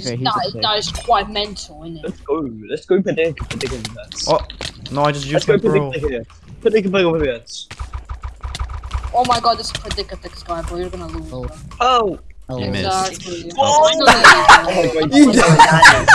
to be that, that is quite mental, isn't it? Let's go. Let's go predicament predicament. Oh, no, I just used Let's go predict here. Predict here. Predicament. Oh my god, this is Predicatix guy, bro. You're gonna lose. Oh. bro. Oh. Oh, You missed. Exactly. Oh. Finally, bro. Oh my god.